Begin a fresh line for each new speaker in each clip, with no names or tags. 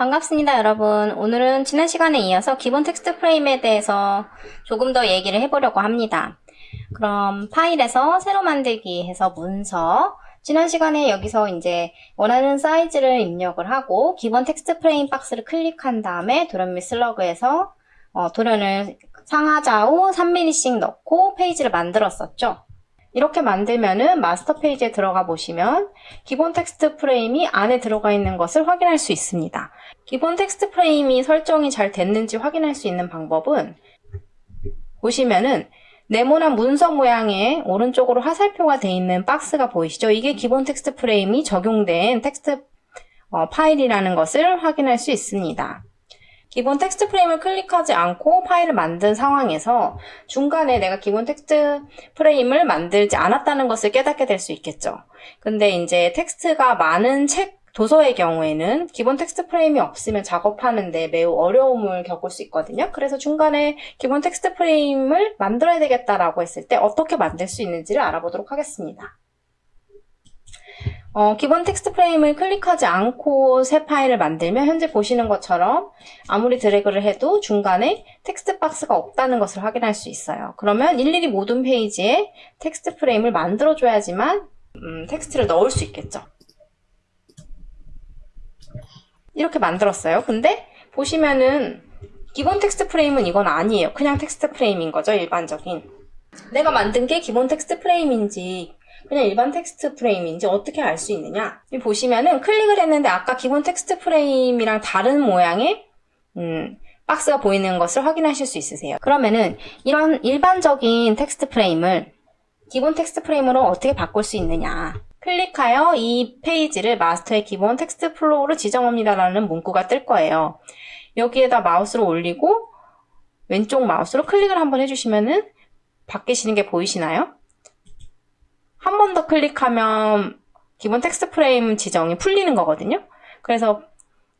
반갑습니다 여러분. 오늘은 지난 시간에 이어서 기본 텍스트 프레임에 대해서 조금 더 얘기를 해보려고 합니다. 그럼 파일에서 새로 만들기 해서 문서 지난 시간에 여기서 이제 원하는 사이즈를 입력을 하고 기본 텍스트 프레임 박스를 클릭한 다음에 도련 및 slug에서 어, 도련을 상하좌우 3mm씩 넣고 페이지를 만들었었죠 이렇게 만들면은 마스터 페이지에 들어가 보시면 기본 텍스트 프레임이 안에 들어가 있는 것을 확인할 수 있습니다. 기본 텍스트 프레임이 설정이 잘 됐는지 확인할 수 있는 방법은 보시면은 네모난 문서 모양의 오른쪽으로 화살표가 되어 있는 박스가 보이시죠? 이게 기본 텍스트 프레임이 적용된 텍스트 어, 파일이라는 것을 확인할 수 있습니다. 기본 텍스트 프레임을 클릭하지 않고 파일을 만든 상황에서 중간에 내가 기본 텍스트 프레임을 만들지 않았다는 것을 깨닫게 될 수 있겠죠. 근데 이제 텍스트가 많은 책 도서의 경우에는 기본 텍스트 프레임이 없으면 작업하는데 매우 어려움을 겪을 수 있거든요. 그래서 중간에 기본 텍스트 프레임을 만들어야 되겠다라고 했을 때 어떻게 만들 수 있는지를 알아보도록 하겠습니다. 어, 기본 텍스트 프레임을 클릭하지 않고 새 파일을 만들면 현재 보시는 것처럼 아무리 드래그를 해도 중간에 텍스트 박스가 없다는 것을 확인할 수 있어요. 그러면 일일이 모든 페이지에 텍스트 프레임을 만들어줘야지만 음, 텍스트를 넣을 수 있겠죠. 이렇게 만들었어요. 근데 보시면은 기본 텍스트 프레임은 이건 아니에요. 그냥 텍스트 프레임인 거죠. 일반적인. 내가 만든 게 기본 텍스트 프레임인지 그냥 일반 텍스트 프레임인지 어떻게 알 수 있느냐? 보시면은 클릭을 했는데 아까 기본 텍스트 프레임이랑 다른 모양의 음, 박스가 보이는 것을 확인하실 수 있으세요. 그러면은 이런 일반적인 텍스트 프레임을 기본 텍스트 프레임으로 어떻게 바꿀 수 있느냐? 클릭하여 이 페이지를 마스터의 기본 텍스트 flow로 지정합니다 라는 문구가 뜰 거예요. 여기에다 마우스를 올리고 왼쪽 마우스로 클릭을 한번 해주시면은 바뀌시는 게 보이시나요? 한 번 더 클릭하면 기본 텍스트 프레임 지정이 풀리는 거거든요. 그래서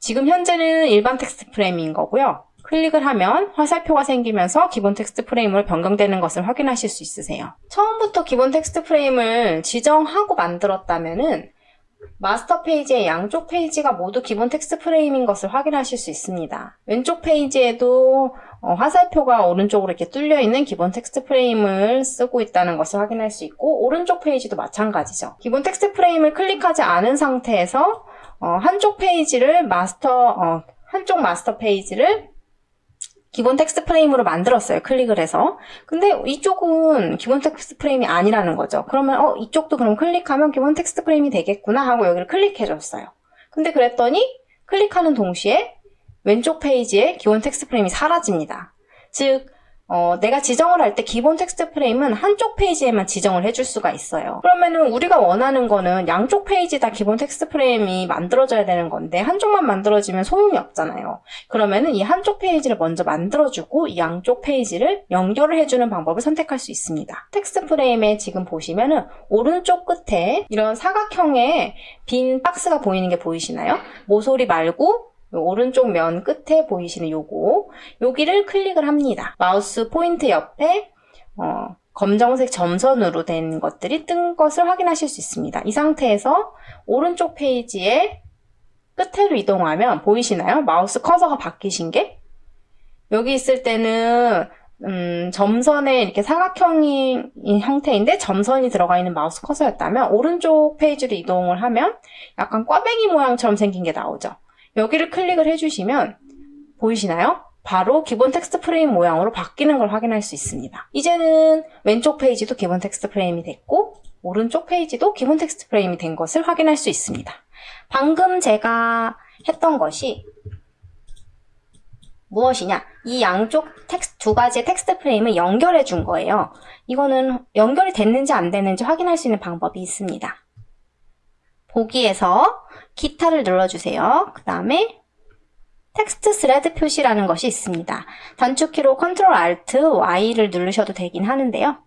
지금 현재는 일반 텍스트 프레임인 거고요. 클릭을 하면 화살표가 생기면서 기본 텍스트 프레임으로 변경되는 것을 확인하실 수 있으세요. 처음부터 기본 텍스트 프레임을 지정하고 만들었다면 마스터 페이지의 양쪽 페이지가 모두 기본 텍스트 프레임인 것을 확인하실 수 있습니다. 왼쪽 페이지에도 어, 화살표가 오른쪽으로 이렇게 뚫려 있는 기본 텍스트 프레임을 쓰고 있다는 것을 확인할 수 있고 오른쪽 페이지도 마찬가지죠. 기본 텍스트 프레임을 클릭하지 않은 상태에서 어, 한쪽 페이지를 마스터 어, 한쪽 마스터 페이지를 기본 텍스트 프레임으로 만들었어요. 클릭을 해서. 근데 이쪽은 기본 텍스트 프레임이 아니라는 거죠. 그러면 어 이쪽도 그럼 클릭하면 기본 텍스트 프레임이 되겠구나 하고 여기를 클릭해줬어요. 근데 그랬더니 클릭하는 동시에 왼쪽 페이지에 기본 텍스트 프레임이 사라집니다. 즉 어, 내가 지정을 할 때 기본 텍스트 프레임은 한쪽 페이지에만 지정을 해줄 수가 있어요. 그러면은 우리가 원하는 거는 양쪽 페이지 다 기본 텍스트 프레임이 만들어져야 되는 건데 한쪽만 만들어지면 소용이 없잖아요. 그러면은 이 한쪽 페이지를 먼저 만들어주고 이 양쪽 페이지를 연결을 해주는 방법을 선택할 수 있습니다. 텍스트 프레임에 지금 보시면은 오른쪽 끝에 이런 사각형의 빈 박스가 보이는 게 보이시나요? 모서리 말고 오른쪽 면 끝에 보이시는 요거 여기를 클릭을 합니다. 마우스 포인트 옆에 어, 검정색 점선으로 된 것들이 뜬 것을 확인하실 수 있습니다. 이 상태에서 오른쪽 페이지에 끝으로 이동하면 보이시나요? 마우스 커서가 바뀌신 게 여기 있을 때는 음, 점선에 이렇게 사각형인 형태인데 점선이 들어가 있는 마우스 커서였다면 오른쪽 페이지로 이동을 하면 약간 꽈배기 모양처럼 생긴 게 나오죠. 여기를 클릭을 해주시면 보이시나요? 바로 기본 텍스트 프레임 모양으로 바뀌는 걸 확인할 수 있습니다. 이제는 왼쪽 페이지도 기본 텍스트 프레임이 됐고 오른쪽 페이지도 기본 텍스트 프레임이 된 것을 확인할 수 있습니다. 방금 제가 했던 것이 무엇이냐? 이 양쪽 텍스트 두 가지의 텍스트 프레임을 연결해 준 거예요. 이거는 연결이 됐는지 안 됐는지 확인할 수 있는 방법이 있습니다. 보기에서 기타를 눌러주세요. 그 다음에 텍스트 thread 표시라는 것이 있습니다. 단축키로 Ctrl Alt Y를 누르셔도 되긴 하는데요.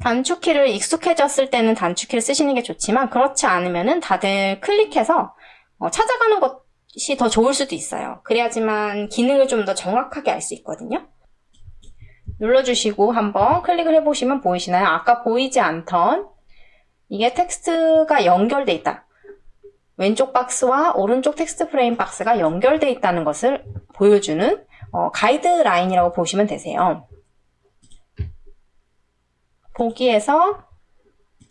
단축키를 익숙해졌을 때는 단축키를 쓰시는 게 좋지만 그렇지 않으면 다들 클릭해서 어, 찾아가는 것이 더 좋을 수도 있어요. 그래야지만 기능을 좀 더 정확하게 알 수 있거든요. 눌러주시고 한번 클릭을 해보시면 보이시나요? 아까 보이지 않던 이게 텍스트가 연결돼 있다. 왼쪽 박스와 오른쪽 텍스트 프레임 박스가 연결되어 있다는 것을 보여주는 어, 가이드라인이라고 보시면 되세요. 보기에서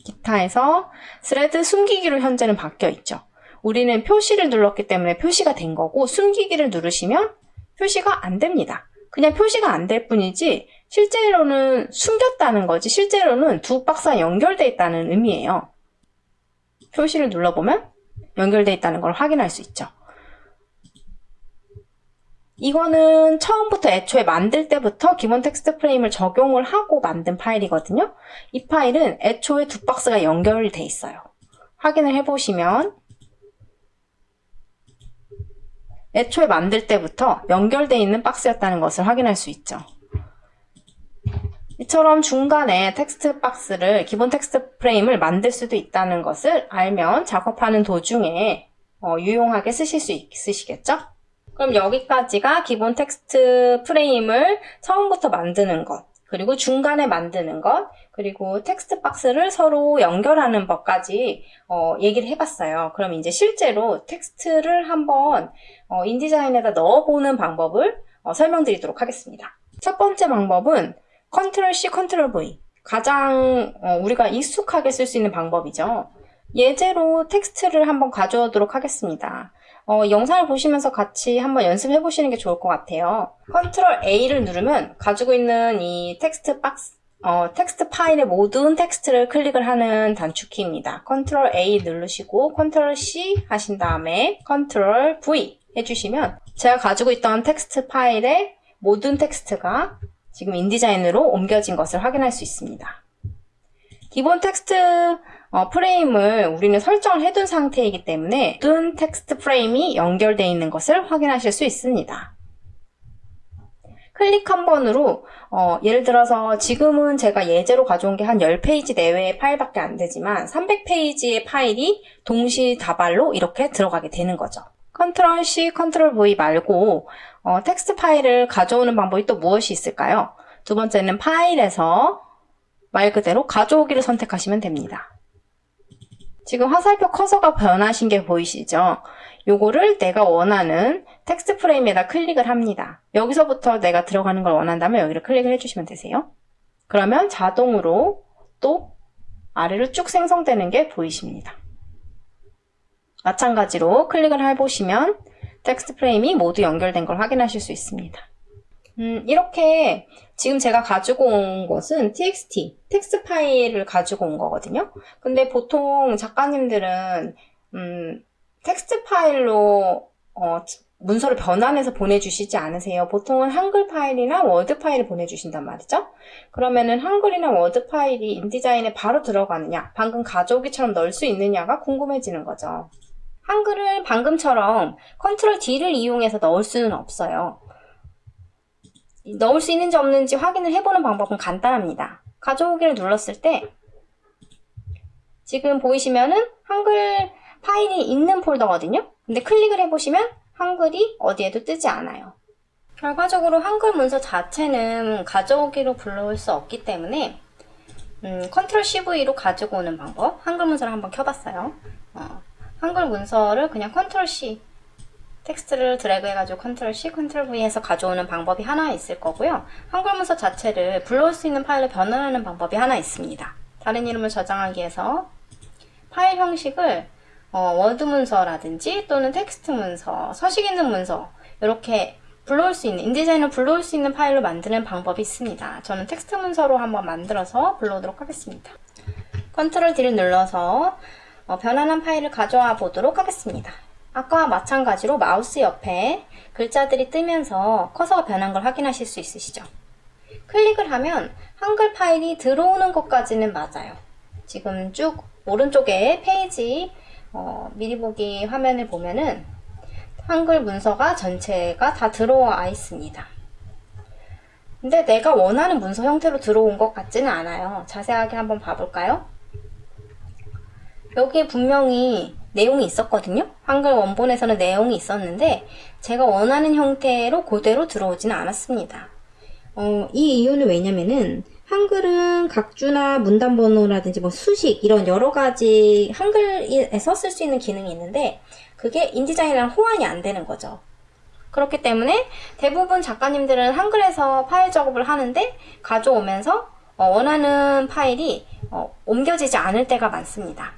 기타에서 thread 숨기기로 현재는 바뀌어 있죠. 우리는 표시를 눌렀기 때문에 표시가 된 거고 숨기기를 누르시면 표시가 안 됩니다. 그냥 표시가 안 될 뿐이지 실제로는 숨겼다는 거지 실제로는 두 박스가 연결되어 있다는 의미예요. 표시를 눌러보면 연결되어 있다는 걸 확인할 수 있죠. 이거는 처음부터 애초에 만들 때부터 기본 텍스트 프레임을 적용을 하고 만든 파일이거든요. 이 파일은 애초에 두 박스가 연결돼 있어요. 확인을 해보시면 애초에 만들 때부터 연결되어 있는 박스였다는 것을 확인할 수 있죠. 이처럼 중간에 텍스트 박스를 기본 텍스트 프레임을 만들 수도 있다는 것을 알면 작업하는 도중에 어, 유용하게 쓰실 수 있으시겠죠? 그럼 여기까지가 기본 텍스트 프레임을 처음부터 만드는 것, 그리고 중간에 만드는 것, 그리고 텍스트 박스를 서로 연결하는 법까지 어, 얘기를 해봤어요. 그럼 이제 실제로 텍스트를 한번 어, InDesign에다 넣어보는 방법을 어, 설명드리도록 하겠습니다. 첫 번째 방법은 컨트롤 C, 컨트롤 V 가장 어, 우리가 익숙하게 쓸 수 있는 방법이죠. 예제로 텍스트를 한번 가져오도록 하겠습니다. 어, 영상을 보시면서 같이 한번 연습해 보시는 게 좋을 것 같아요. 컨트롤 A를 누르면 가지고 있는 이 텍스트 박스 어, 텍스트 파일의 모든 텍스트를 클릭을 하는 단축키입니다. 컨트롤 A 누르시고 컨트롤 C 하신 다음에 컨트롤 V 해주시면 제가 가지고 있던 텍스트 파일의 모든 텍스트가 지금 InDesign으로 옮겨진 것을 확인할 수 있습니다. 기본 텍스트 어, 프레임을 우리는 설정을 해둔 상태이기 때문에 모든 텍스트 프레임이 연결되어 있는 것을 확인하실 수 있습니다. 클릭 한 번으로 어, 예를 들어서 지금은 제가 예제로 가져온 게 한 10페이지 내외의 파일밖에 안 되지만 300페이지의 파일이 동시다발로 이렇게 들어가게 되는 거죠. 컨트롤 C, 컨트롤 V 말고 어, 텍스트 파일을 가져오는 방법이 또 무엇이 있을까요? 두 번째는 파일에서 말 그대로 가져오기를 선택하시면 됩니다. 지금 화살표 커서가 변하신 게 보이시죠? 요거를 내가 원하는 텍스트 프레임에다 클릭을 합니다. 여기서부터 내가 들어가는 걸 원한다면 여기를 클릭을 해주시면 되세요. 그러면 자동으로 또 아래로 쭉 생성되는 게 보이십니다. 마찬가지로 클릭을 해보시면 텍스트 프레임이 모두 연결된 걸 확인하실 수 있습니다. 음, 이렇게 지금 제가 가지고 온 것은 txt, 텍스트 파일을 가지고 온 거거든요. 근데 보통 작가님들은 음, 텍스트 파일로 어, 문서를 변환해서 보내주시지 않으세요. 보통은 한글 파일이나 워드 파일을 보내주신단 말이죠. 그러면은 한글이나 워드 파일이 InDesign에 바로 들어가느냐, 방금 가져오기처럼 넣을 수 있느냐가 궁금해지는 거죠. 한글을 방금처럼 컨트롤 D를 이용해서 넣을 수는 없어요. 넣을 수 있는지 없는지 확인을 해보는 방법은 간단합니다. 가져오기를 눌렀을 때 지금 보이시면은 한글 파일이 있는 폴더거든요. 근데 클릭을 해보시면 한글이 어디에도 뜨지 않아요. 결과적으로 한글 문서 자체는 가져오기로 불러올 수 없기 때문에 음, 컨트롤 CV로 가지고 오는 방법 한글 문서를 한번 켜봤어요. 어, 한글 문서를 그냥 컨트롤 C 텍스트를 드래그 해가지고 컨트롤 C, 컨트롤 V 해서 가져오는 방법이 하나 있을 거고요. 한글 문서 자체를 불러올 수 있는 파일로 변환하는 방법이 하나 있습니다. 다른 이름을 저장하기 위해서 파일 형식을 어, 워드 문서라든지 또는 텍스트 문서, 서식 있는 문서 이렇게 불러올 수 있는 InDesign을 불러올 수 있는 파일로 만드는 방법이 있습니다. 저는 텍스트 문서로 한번 만들어서 불러오도록 하겠습니다. 컨트롤 D를 눌러서 어, 변환한 파일을 가져와 보도록 하겠습니다. 아까와 마찬가지로 마우스 옆에 글자들이 뜨면서 커서가 변한 걸 확인하실 수 있으시죠? 클릭을 하면 한글 파일이 들어오는 것까지는 맞아요. 지금 쭉 오른쪽에 페이지 어, 미리 보기 화면을 보면은 한글 문서가 전체가 다 들어와 있습니다. 근데 내가 원하는 문서 형태로 들어온 것 같지는 않아요. 자세하게 한번 봐볼까요? 여기에 분명히 내용이 있었거든요. 한글 원본에서는 내용이 있었는데 제가 원하는 형태로 그대로 들어오지는 않았습니다. 어, 이 이유는 왜냐면은 한글은 각주나 문단번호라든지 뭐 수식 이런 여러 가지 한글에서 쓸 수 있는 기능이 있는데 그게 인디자인이랑 호환이 안 되는 거죠. 그렇기 때문에 대부분 작가님들은 한글에서 파일 작업을 하는데 가져오면서 어, 원하는 파일이 어, 옮겨지지 않을 때가 많습니다.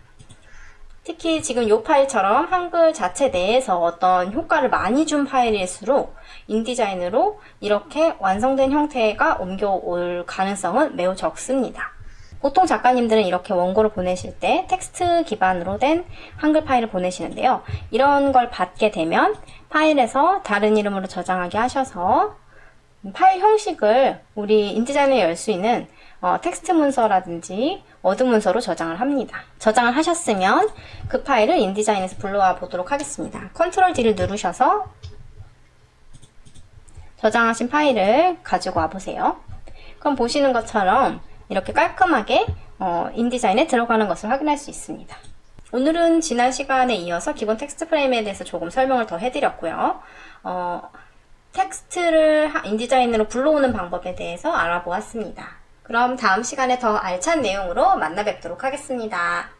특히 지금 이 파일처럼 한글 자체 내에서 어떤 효과를 많이 준 파일일수록 인디자인으로 이렇게 완성된 형태가 옮겨올 가능성은 매우 적습니다. 보통 작가님들은 이렇게 원고를 보내실 때 텍스트 기반으로 된 한글 파일을 보내시는데요. 이런 걸 받게 되면 파일에서 다른 이름으로 저장하게 하셔서 파일 형식을 우리 InDesign에 열 수 있는 어, 텍스트 문서라든지 워드 문서로 저장을 합니다. 저장을 하셨으면 그 파일을 InDesign에서 불러와 보도록 하겠습니다. 컨트롤 D를 누르셔서 저장하신 파일을 가지고 와 보세요. 그럼 보시는 것처럼 이렇게 깔끔하게 어, InDesign에 들어가는 것을 확인할 수 있습니다. 오늘은 지난 시간에 이어서 기본 텍스트 프레임에 대해서 조금 설명을 더 해드렸고요. 어, 텍스트를 InDesign으로 불러오는 방법에 대해서 알아보았습니다. 그럼 다음 시간에 더 알찬 내용으로 만나 뵙도록 하겠습니다.